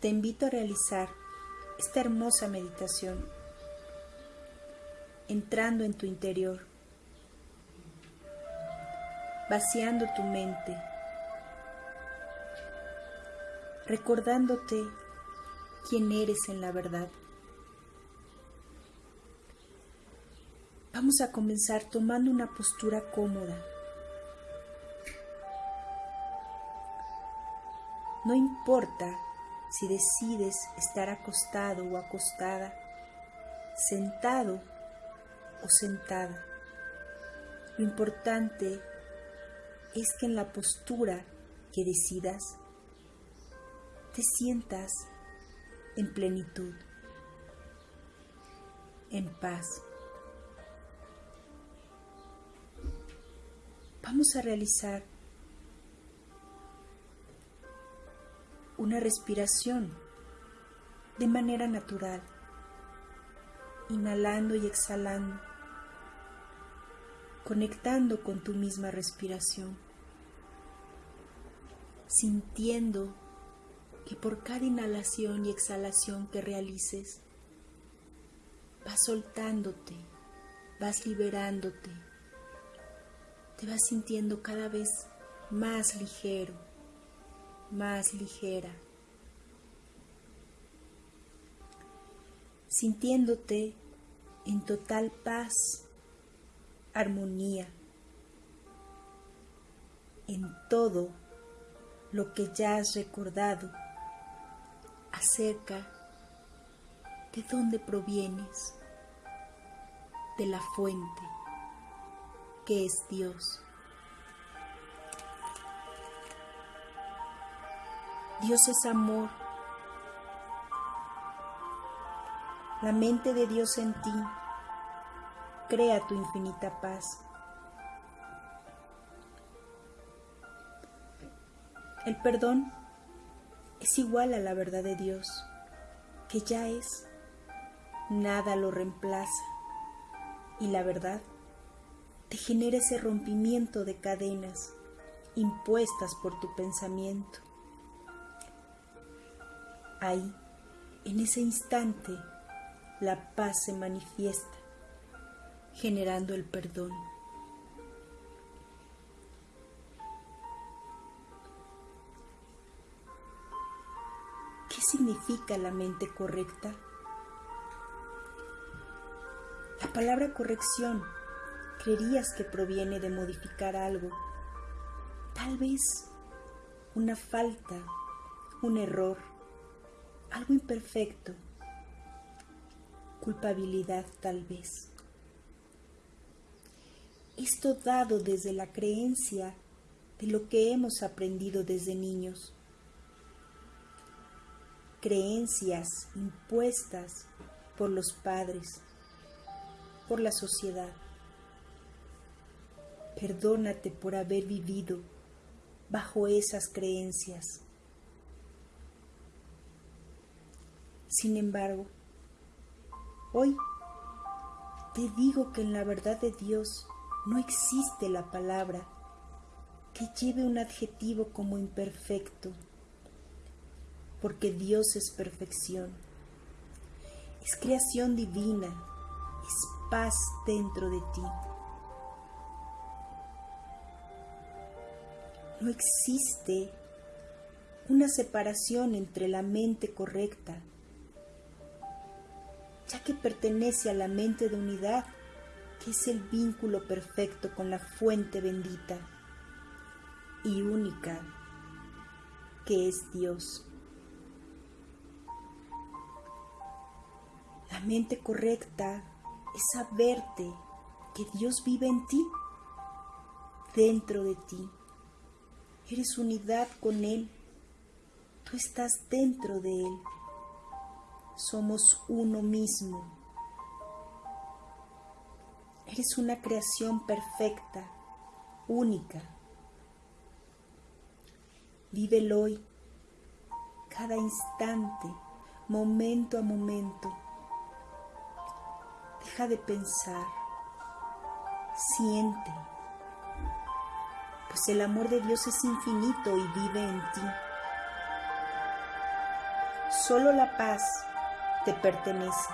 te invito a realizar esta hermosa meditación entrando en tu interior, vaciando tu mente, recordándote quién eres en la verdad. Vamos a comenzar tomando una postura cómoda. No importa si decides estar acostado o acostada, sentado o sentada. Lo importante es que en la postura que decidas te sientas en plenitud, en paz. Vamos a realizar una respiración de manera natural, inhalando y exhalando, conectando con tu misma respiración, sintiendo que por cada inhalación y exhalación que realices, vas soltándote, vas liberándote, te vas sintiendo cada vez más ligero, más ligera, sintiéndote en total paz, armonía, en todo lo que ya has recordado acerca de dónde provienes, de la fuente que es Dios. Dios es amor. La mente de Dios en ti crea tu infinita paz. El perdón es igual a la verdad de Dios, que ya es, nada lo reemplaza, y la verdad te genera ese rompimiento de cadenas impuestas por tu pensamiento. Ahí, en ese instante, la paz se manifiesta, generando el perdón. ¿Qué significa la mente correcta? La palabra corrección creerías que proviene de modificar algo, tal vez una falta, un error, algo imperfecto, culpabilidad tal vez. Esto dado desde la creencia de lo que hemos aprendido desde niños creencias impuestas por los padres, por la sociedad. Perdónate por haber vivido bajo esas creencias. Sin embargo, hoy te digo que en la verdad de Dios no existe la palabra que lleve un adjetivo como imperfecto porque Dios es perfección, es creación divina, es paz dentro de ti. No existe una separación entre la mente correcta, ya que pertenece a la mente de unidad, que es el vínculo perfecto con la fuente bendita y única, que es Dios. La mente correcta es saberte que Dios vive en ti, dentro de ti. Eres unidad con Él. Tú estás dentro de Él. Somos uno mismo. Eres una creación perfecta, única. Vive el hoy, cada instante, momento a momento Deja de pensar, siente, pues el amor de Dios es infinito y vive en ti. Solo la paz te pertenece.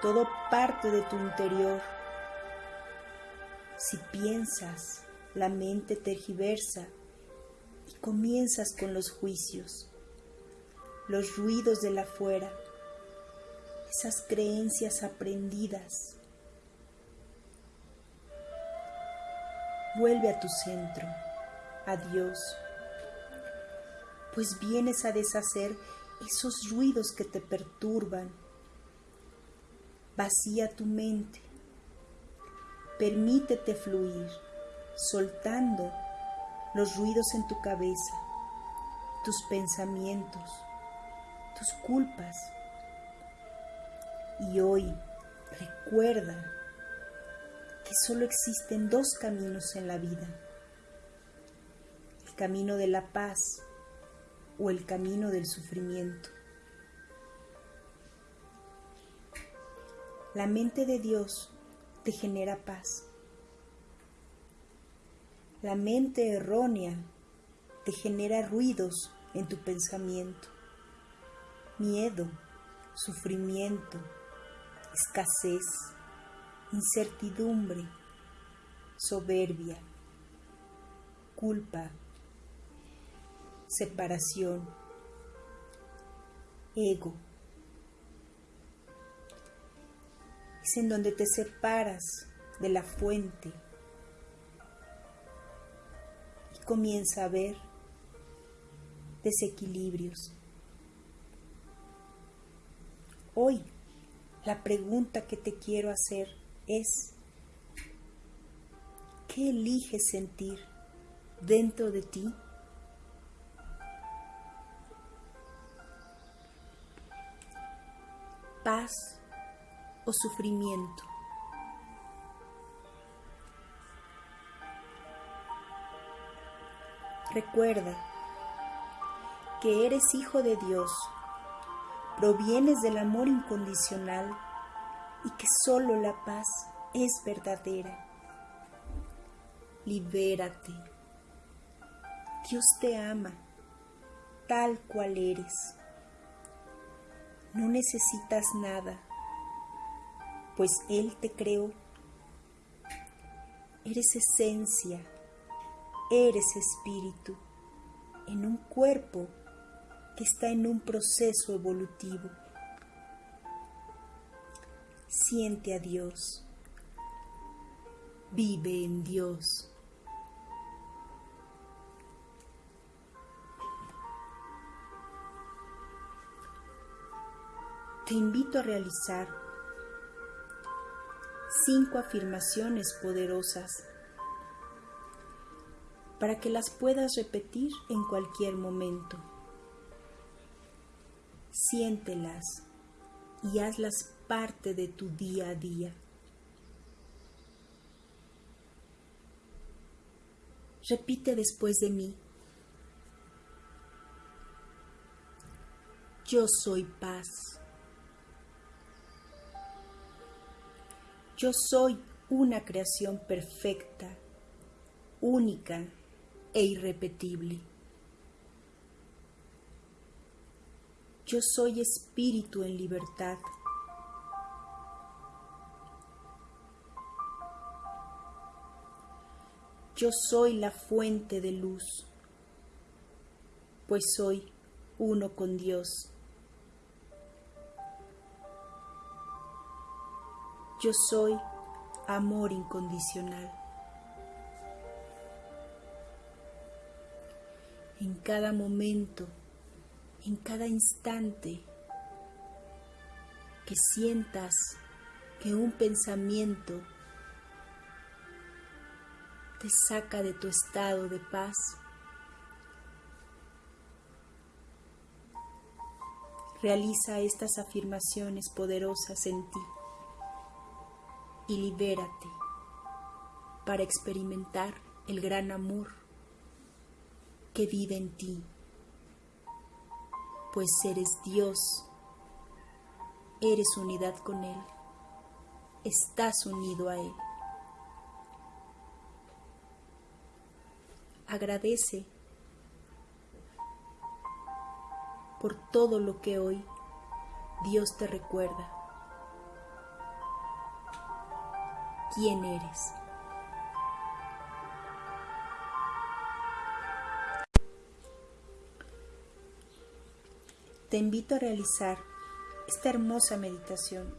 Todo parte de tu interior. Si piensas, la mente tergiversa y comienzas con los juicios, los ruidos de la fuera, esas creencias aprendidas. Vuelve a tu centro, a Dios, pues vienes a deshacer esos ruidos que te perturban. Vacía tu mente, permítete fluir soltando los ruidos en tu cabeza, tus pensamientos, tus culpas. Y hoy recuerda que solo existen dos caminos en la vida, el camino de la paz o el camino del sufrimiento. La mente de Dios te genera paz. La mente errónea te genera ruidos en tu pensamiento, miedo, sufrimiento, escasez, incertidumbre, soberbia, culpa, separación, ego. Es en donde te separas de la fuente comienza a ver desequilibrios. Hoy la pregunta que te quiero hacer es, ¿qué eliges sentir dentro de ti? ¿Paz o sufrimiento? Recuerda que eres hijo de Dios, provienes del amor incondicional y que solo la paz es verdadera. Libérate. Dios te ama tal cual eres. No necesitas nada, pues Él te creó. Eres esencia Eres espíritu en un cuerpo que está en un proceso evolutivo. Siente a Dios. Vive en Dios. Te invito a realizar cinco afirmaciones poderosas para que las puedas repetir en cualquier momento. Siéntelas y hazlas parte de tu día a día. Repite después de mí. Yo soy paz. Yo soy una creación perfecta, única e irrepetible. Yo soy espíritu en libertad. Yo soy la fuente de luz, pues soy uno con Dios. Yo soy amor incondicional. en cada momento, en cada instante, que sientas que un pensamiento te saca de tu estado de paz. Realiza estas afirmaciones poderosas en ti y libérate para experimentar el gran amor que vive en ti, pues eres Dios, eres unidad con Él, estás unido a Él. Agradece por todo lo que hoy Dios te recuerda. ¿Quién eres? Te invito a realizar esta hermosa meditación